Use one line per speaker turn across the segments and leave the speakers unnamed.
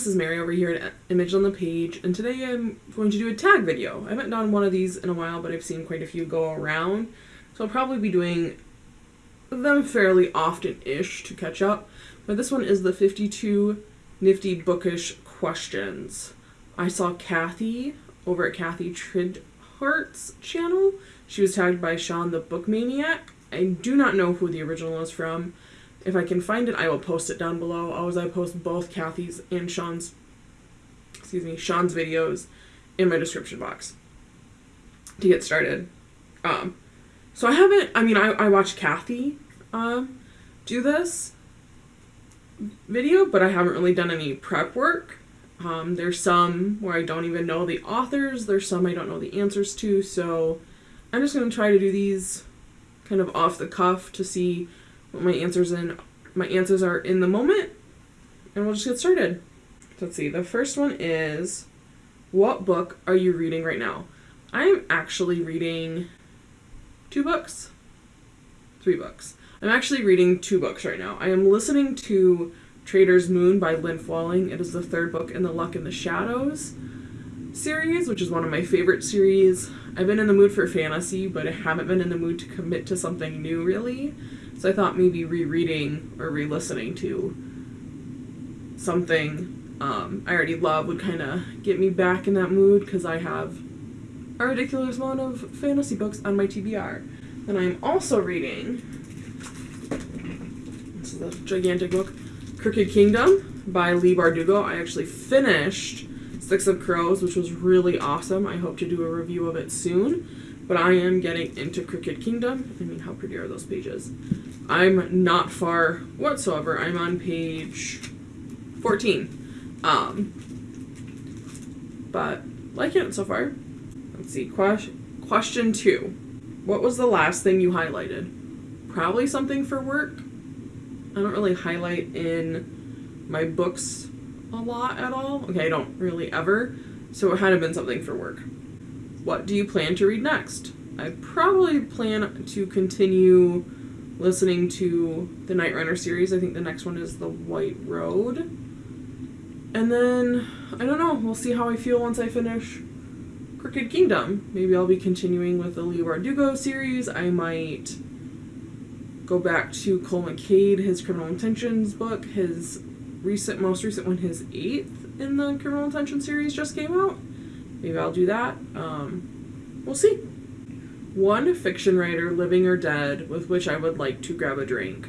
this is Mary over here at Image on the Page, and today I'm going to do a tag video. I haven't done one of these in a while, but I've seen quite a few go around, so I'll probably be doing them fairly often-ish to catch up. But this one is the 52 Nifty Bookish Questions. I saw Kathy over at Kathy Tridhart's channel. She was tagged by Sean the Book Maniac. I do not know who the original is from. If I can find it, I will post it down below. Always I post both Kathy's and Sean's, excuse me, Sean's videos in my description box to get started. Um, so I haven't, I mean, I, I watched Kathy um, do this video, but I haven't really done any prep work. Um, there's some where I don't even know the authors. There's some I don't know the answers to. So I'm just going to try to do these kind of off the cuff to see my answers in my answers are in the moment and we'll just get started. Let's see. The first one is what book are you reading right now? I'm actually reading two books. Three books. I'm actually reading two books right now. I am listening to Traitor's Moon by Lynn Flewelling. It is the third book in the Luck in the Shadows series, which is one of my favorite series. I've been in the mood for fantasy, but I haven't been in the mood to commit to something new really. So I thought maybe rereading or re-listening to something um, I already love would kind of get me back in that mood because I have a ridiculous amount of fantasy books on my TBR. And I'm also reading this is a gigantic book, Crooked Kingdom by Leigh Bardugo. I actually finished Six of Crows, which was really awesome. I hope to do a review of it soon. But I am getting into Crooked Kingdom. I mean, how pretty are those pages? I'm not far whatsoever. I'm on page 14. Um, but like it so far. Let's see. Question question two. What was the last thing you highlighted? Probably something for work. I don't really highlight in my books a lot at all. Okay, I don't really ever. So it had to been something for work. What do you plan to read next? I probably plan to continue listening to the Nightrunner series. I think the next one is The White Road. And then, I don't know, we'll see how I feel once I finish Crooked Kingdom. Maybe I'll be continuing with the Leigh Bardugo series. I might go back to Cole McCade, his Criminal Intentions book. His recent, most recent one, his eighth in the Criminal Intention series just came out. Maybe I'll do that. Um, we'll see. One fiction writer, living or dead, with which I would like to grab a drink.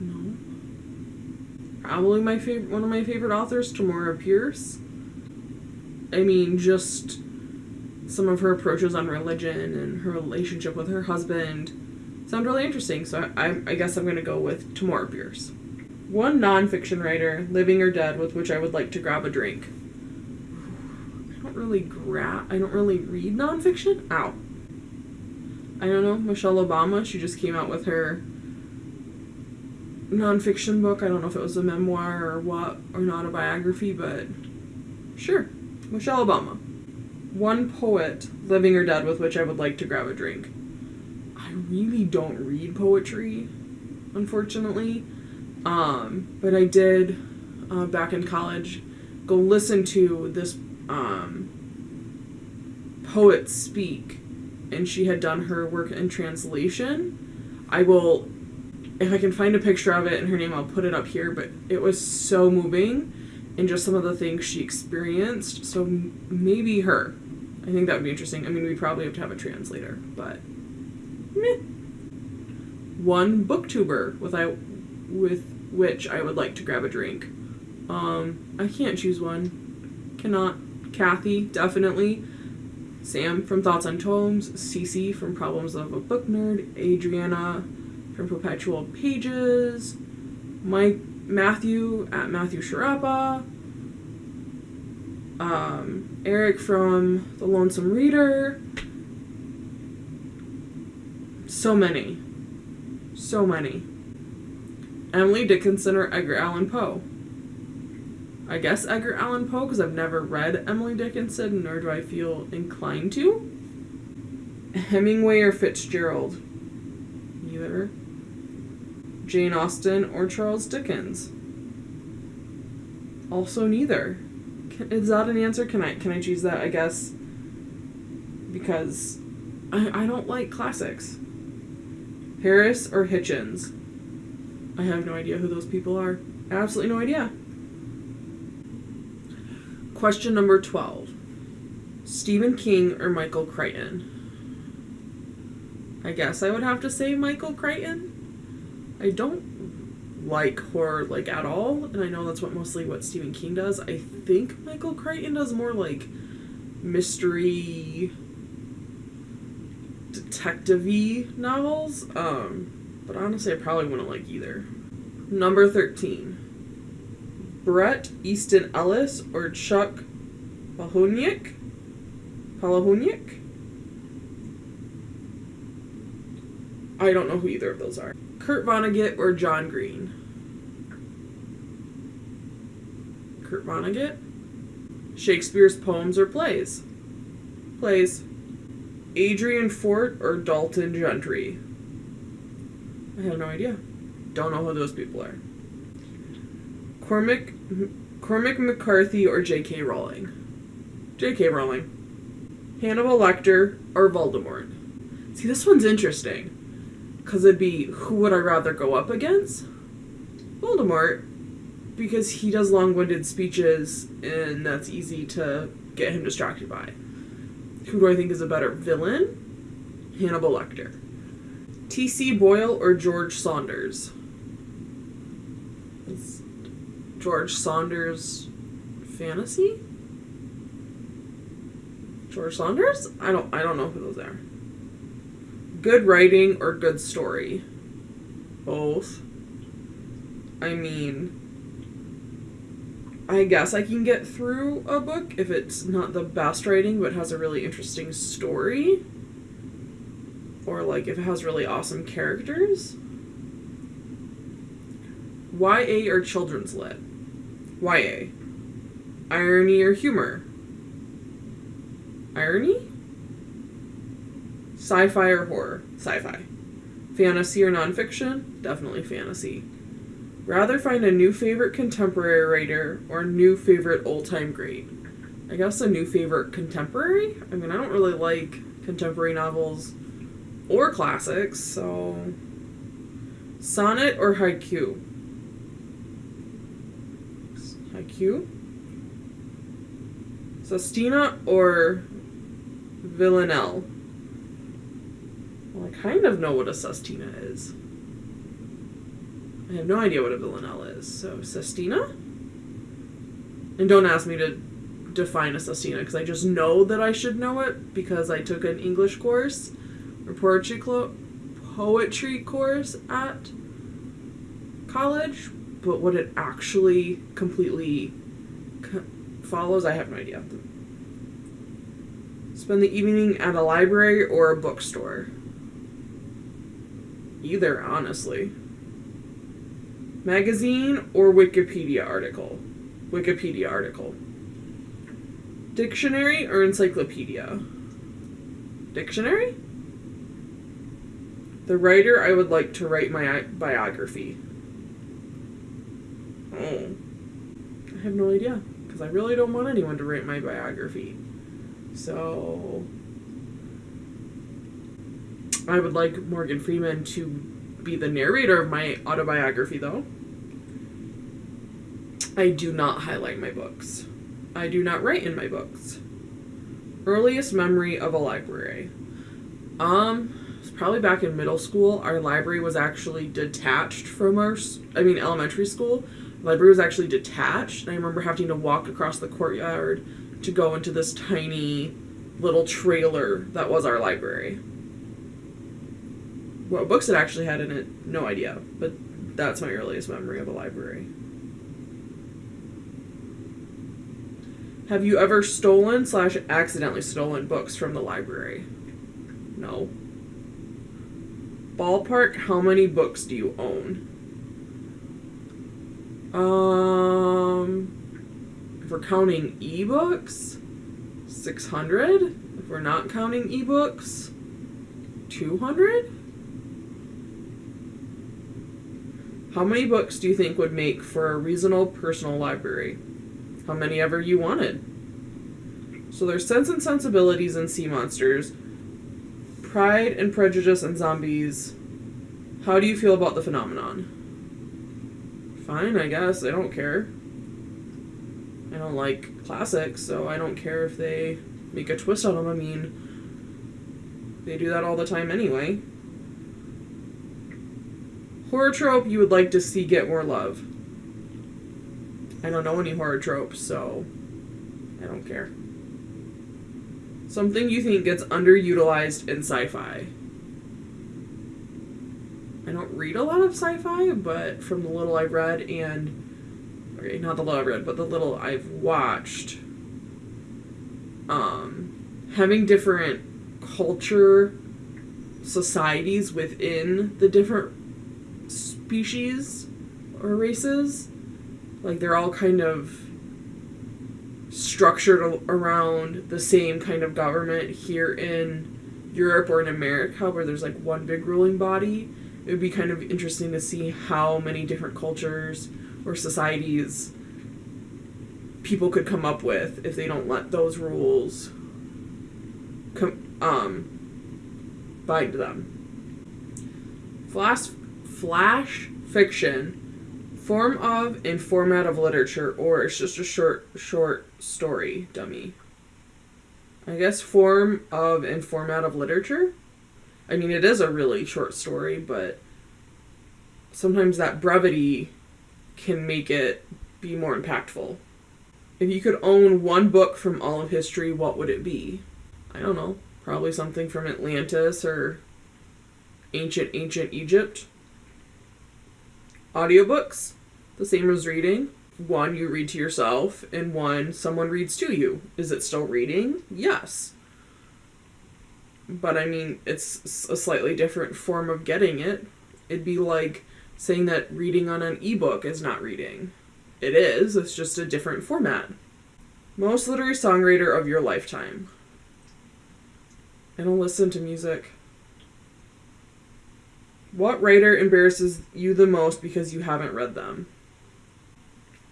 No. Probably my favorite, one of my favorite authors, Tamora Pierce. I mean, just some of her approaches on religion and her relationship with her husband sound really interesting. So I, I, I guess I'm going to go with Tamora Pierce. One nonfiction writer, living or dead, with which I would like to grab a drink don't really grab. I don't really read nonfiction. Ow. I don't know. Michelle Obama. She just came out with her nonfiction book. I don't know if it was a memoir or what, or not a biography, but sure. Michelle Obama. One poet, living or dead, with which I would like to grab a drink. I really don't read poetry, unfortunately. Um, but I did, uh, back in college, go listen to this um, poets speak and she had done her work in translation. I will, if I can find a picture of it and her name, I'll put it up here. But it was so moving and just some of the things she experienced. So maybe her. I think that would be interesting. I mean, we probably have to have a translator, but meh. One booktuber with I, with which I would like to grab a drink. Um, I can't choose one. Cannot. Kathy, definitely. Sam from Thoughts on Tomes, Cece from Problems of a Book Nerd, Adriana from Perpetual Pages, Mike Matthew at Matthew Sciarappa, um, Eric from The Lonesome Reader. So many. So many. Emily Dickinson or Edgar Allan Poe. I guess Edgar Allan Poe because I've never read Emily Dickinson, nor do I feel inclined to. Hemingway or Fitzgerald? Neither. Jane Austen or Charles Dickens? Also, neither. Can, is that an answer? Can I can I choose that? I guess because I I don't like classics. Harris or Hitchens. I have no idea who those people are. Absolutely no idea. Question number 12 Stephen King or Michael Crichton? I guess I would have to say Michael Crichton. I don't like horror like at all, and I know that's what mostly what Stephen King does. I think Michael Crichton does more like mystery detective novels. Um, but honestly I probably wouldn't like either. Number 13. Bret Easton Ellis or Chuck Palahniuk? Palahniuk? I don't know who either of those are. Kurt Vonnegut or John Green? Kurt Vonnegut? Shakespeare's poems or plays? Plays. Adrian Fort or Dalton Gentry? I have no idea. Don't know who those people are. Cormac Cormac McCarthy or J.K. Rowling? J.K. Rowling. Hannibal Lecter or Voldemort? See, this one's interesting. Because it'd be who would I rather go up against? Voldemort. Because he does long winded speeches and that's easy to get him distracted by. Who do I think is a better villain? Hannibal Lecter. T.C. Boyle or George Saunders? Is George Saunders fantasy? George Saunders? I don't I don't know who those are. Good writing or good story? Both. I mean, I guess I can get through a book if it's not the best writing but has a really interesting story. Or like if it has really awesome characters. YA or children's lit? YA. Irony or humor? Irony? Sci fi or horror? Sci fi. Fantasy or nonfiction? Definitely fantasy. Rather find a new favorite contemporary writer or new favorite old time great? I guess a new favorite contemporary? I mean, I don't really like contemporary novels or classics, so. Sonnet or haiku? Haiku? Sestina or Villanelle? Well, I kind of know what a sestina is. I have no idea what a villanelle is. So, sestina? And don't ask me to define a sestina because I just know that I should know it because I took an English course or poetry, poetry course at college. But what it actually completely co- follows, I have no idea. Spend the evening at a library or a bookstore. Either, honestly. Magazine or Wikipedia article? Wikipedia article. Dictionary or encyclopedia? Dictionary? The writer I would like to write my biography. Oh. I have no idea. Because I really don't want anyone to write my biography. So. I would like Morgan Freeman to be the narrator of my autobiography, though. I do not highlight my books. I do not write in my books. Earliest memory of a library. Um, it's probably back in middle school. Our library was actually detached from our, I mean, elementary school. Library was actually detached, I remember having to walk across the courtyard to go into this tiny little trailer that was our library. What books it actually had in it, no idea, but that's my earliest memory of a library. Have you ever stolen slash accidentally stolen books from the library? No. Ballpark, how many books do you own? Um, if we're counting ebooks, 600. If we're not counting ebooks, 200. How many books do you think would make for a reasonable personal library? how many ever you wanted. So there's Sense and Sensibilities and Sea Monsters, Pride and Prejudice and Zombies. How do you feel about the phenomenon? Fine, I guess. I don't care. I don't like classics, so I don't care if they make a twist on them. I mean, they do that all the time anyway. Horror trope you would like to see get more love. I don't know any horror tropes, so I don't care. Something you think gets underutilized in sci fi. Read a lot of sci fi, but from the little I've read and. Okay, not the little I've read, but the little I've watched, um, having different culture societies within the different species or races. Like they're all kind of structured around the same kind of government here in Europe or in America where there's like one big ruling body. It would be kind of interesting to see how many different cultures or societies people could come up with if they don't let those rules com- um, bind them. Flash flash fiction, form of and format of literature, or it's just a short short story, dummy. I guess form of and format of literature. I mean, it is a really short story, but sometimes that brevity can make it be more impactful. If you could own one book from all of history, what would it be? I don't know. Probably something from Atlantis or ancient, ancient Egypt audiobooks, the same as reading. One you read to yourself, and one someone reads to you. Is it still reading? Yes. But I mean, it's a slightly different form of getting it. It'd be like saying that reading on an ebook is not reading. It is, it's just a different format. Most literary songwriter of your lifetime. I don't listen to music. What writer embarrasses you the most because you haven't read them?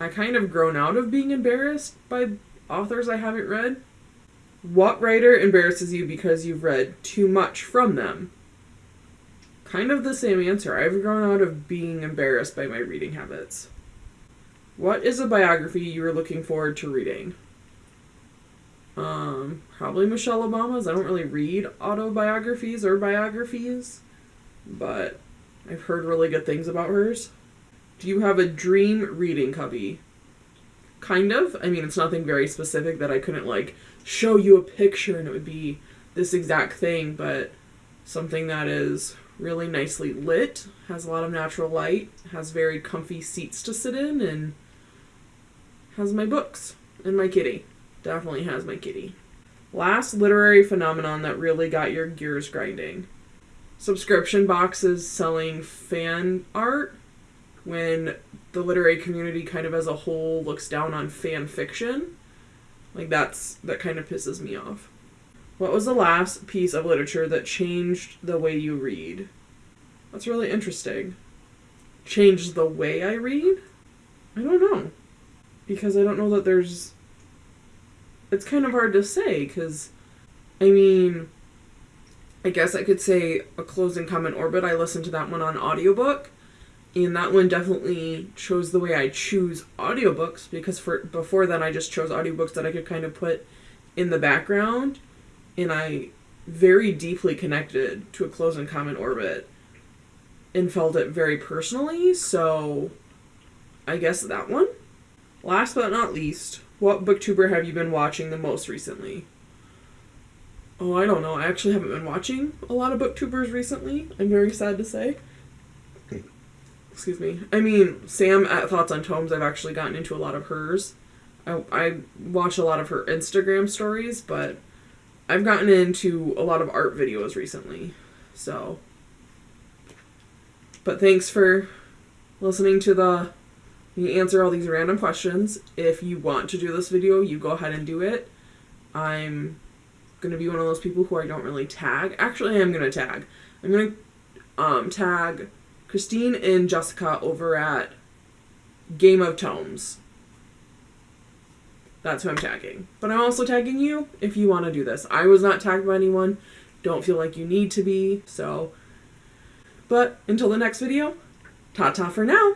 I kind of grown out of being embarrassed by authors I haven't read. What writer embarrasses you because you've read too much from them? Kind of the same answer. I've grown out of being embarrassed by my reading habits. What is a biography you are looking forward to reading? Um, probably Michelle Obama's. I don't really read autobiographies or biographies but I've heard really good things about hers. Do you have a dream reading cubby? Kind of. I mean, it's nothing very specific that I couldn't like show you a picture and it would be this exact thing, but something that is really nicely lit, has a lot of natural light, has very comfy seats to sit in, and has my books and my kitty. Definitely has my kitty. Last literary phenomenon that really got your gears grinding subscription boxes selling fan art when the literary community kind of as a whole looks down on fan fiction. Like that's that kind of pisses me off. What was the last piece of literature that changed the way you read? That's really interesting. Changed the way I read? I don't know. Because I don't know that there's it's kind of hard to say cuz I mean I guess I could say A Closed Common Orbit. I listened to that one on audiobook. And that one definitely chose the way I choose audiobooks because for before then I just chose audiobooks that I could kind of put in the background and I very deeply connected to A Closed Common Orbit and felt it very personally, so I guess that one. Last but not least, what booktuber have you been watching the most recently? Oh, I don't know. I actually haven't been watching a lot of booktubers recently. I'm very sad to say. Excuse me. I mean, Sam at Thoughts on Tomes, I've actually gotten into a lot of hers. I, I watch a lot of her Instagram stories, but I've gotten into a lot of art videos recently. So. But thanks for listening to the. You answer all these random questions. If you want to do this video, you go ahead and do it. I'm gonna be one of those people who I don't really tag. Actually, I am gonna tag. I'm gonna um, tag Christine and Jessica over at Game of Tomes. That's who I'm tagging. But I'm also tagging you if you want to do this. I was not tagged by anyone. Don't feel like you need to be. So, but until the next video, ta ta for now.